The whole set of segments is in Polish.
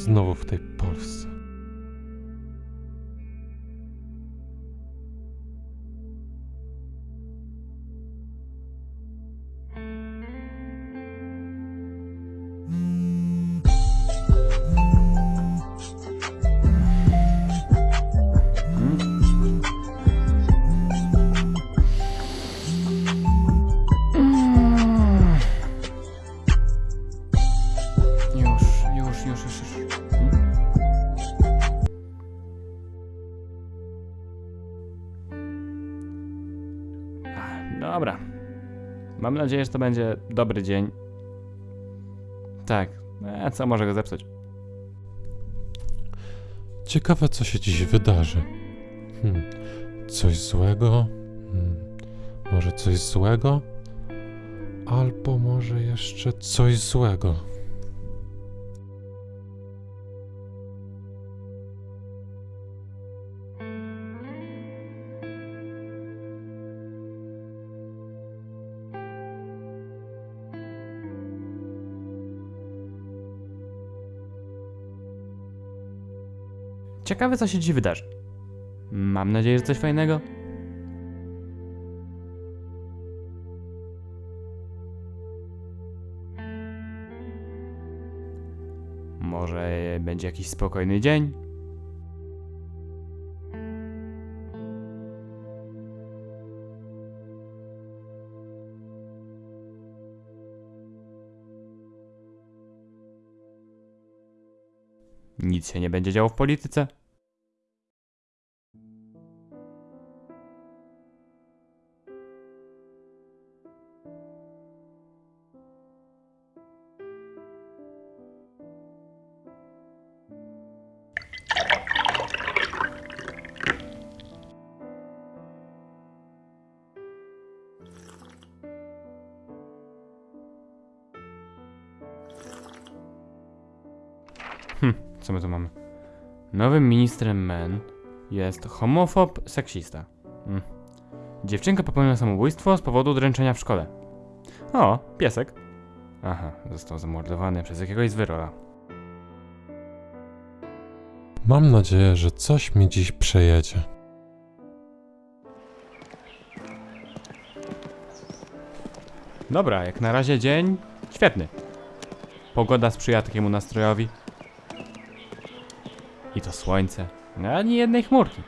Znowu w tej Polsce. Mam nadzieję, że to będzie dobry dzień. Tak. E, co może go zepsuć? Ciekawe, co się dziś wydarzy. Hmm. Coś złego? Hmm. Może coś złego? Albo może jeszcze coś złego. Ciekawe, co się dziś wydarzy. Mam nadzieję, że coś fajnego. Może będzie jakiś spokojny dzień? Nic się nie będzie działo w polityce? Co my tu mamy? Nowym ministrem MEN jest homofob seksista. Hm. Dziewczynka popełniła samobójstwo z powodu dręczenia w szkole. O, piesek. Aha, został zamordowany przez jakiegoś zwyrola. Mam nadzieję, że coś mi dziś przejedzie. Dobra, jak na razie dzień świetny. Pogoda sprzyja takiemu nastrojowi. I to słońce. Ani jednej chmurki.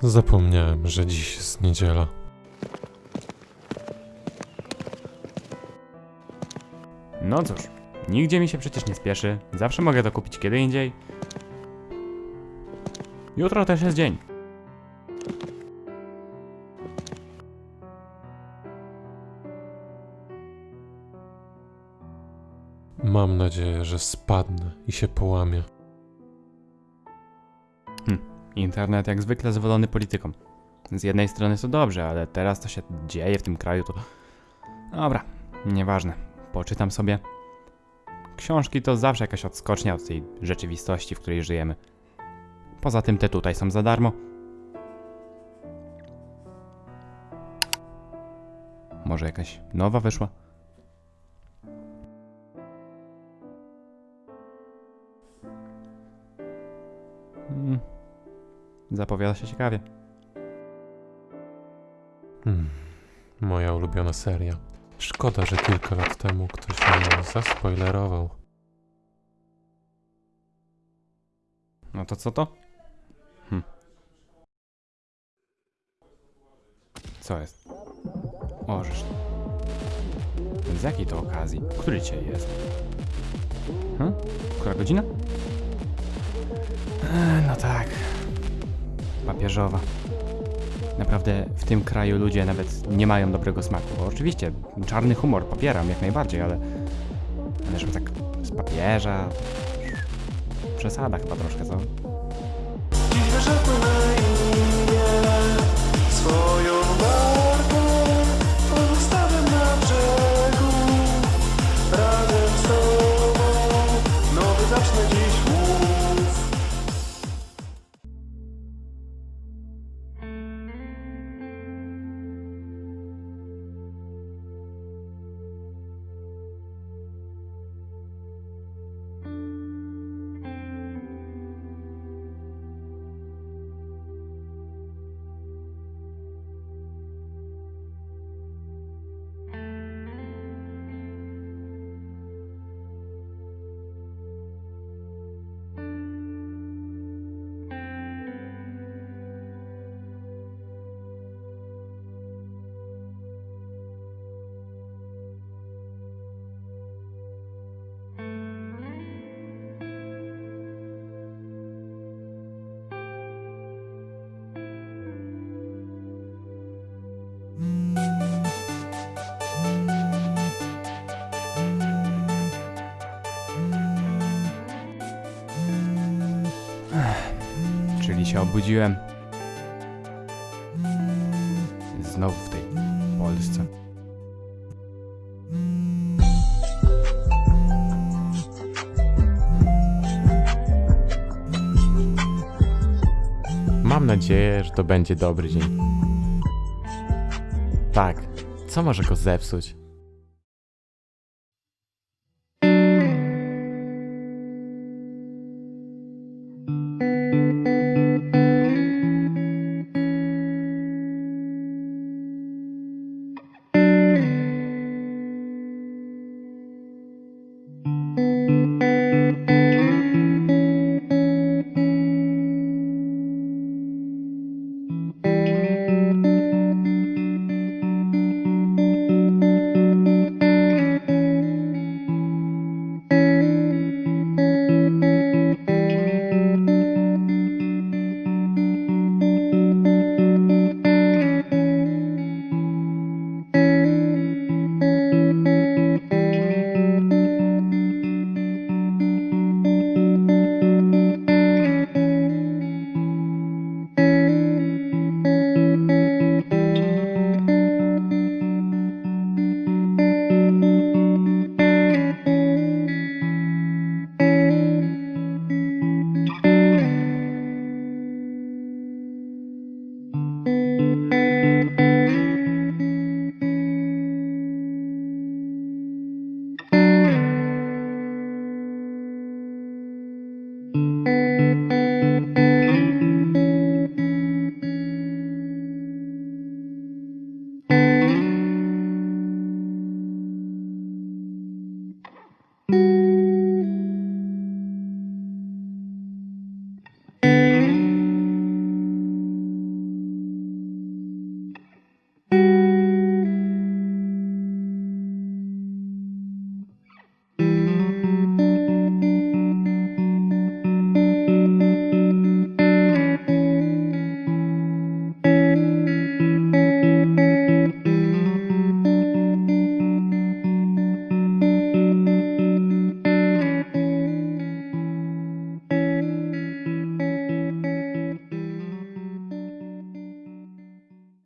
Zapomniałem, że dziś jest niedziela. No cóż, nigdzie mi się przecież nie spieszy. Zawsze mogę to kupić kiedy indziej. Jutro też jest dzień. Mam nadzieję, że spadnę i się połamię. Internet jak zwykle zwolony polityką. Z jednej strony to dobrze, ale teraz to się dzieje w tym kraju, to... Dobra, nieważne. Poczytam sobie. Książki to zawsze jakaś odskocznia od tej rzeczywistości, w której żyjemy. Poza tym te tutaj są za darmo. Może jakaś nowa wyszła? Mm. Zapowiada się ciekawie. Hmm. Moja ulubiona seria. Szkoda, że kilka lat temu ktoś mnie zaspoilerował. No to co to? Hm. Co jest? O, żeż. Z jakiej to okazji? Który dzisiaj jest? Hm? Która godzina? E, no tak. Papieżowa. Naprawdę w tym kraju ludzie nawet nie mają dobrego smaku. Bo oczywiście czarny humor popieram jak najbardziej, ale... Ale żeby tak z papieża... Przesada chyba troszkę, co? Się obudziłem. Znowu w tej Polsce. Mam nadzieję, że to będzie dobry dzień. Tak, co może go zepsuć?